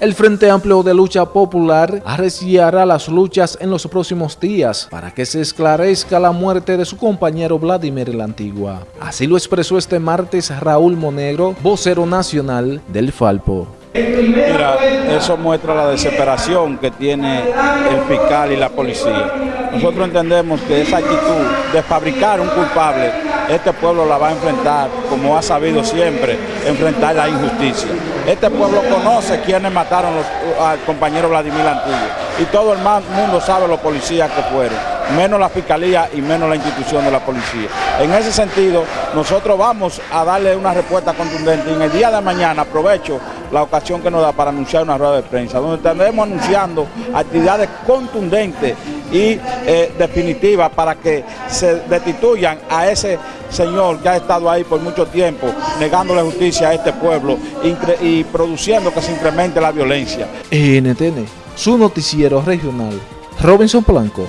El Frente Amplio de Lucha Popular arreciará las luchas en los próximos días para que se esclarezca la muerte de su compañero Vladimir la Antigua. Así lo expresó este martes Raúl Monegro, vocero nacional del Falpo. Mira, eso muestra la desesperación que tiene el fiscal y la policía. Nosotros entendemos que esa actitud de fabricar un culpable, este pueblo la va a enfrentar, como ha sabido siempre, enfrentar la injusticia. Este pueblo conoce quiénes mataron al compañero Vladimir Antiguo y todo el mundo sabe los policías que fueron, menos la fiscalía y menos la institución de la policía. En ese sentido, nosotros vamos a darle una respuesta contundente y en el día de mañana aprovecho la ocasión que nos da para anunciar una rueda de prensa, donde estaremos anunciando actividades contundentes y eh, definitivas para que se destituyan a ese señor que ha estado ahí por mucho tiempo, negándole justicia a este pueblo y produciendo que se incremente la violencia. NTN, su noticiero regional, Robinson Blanco.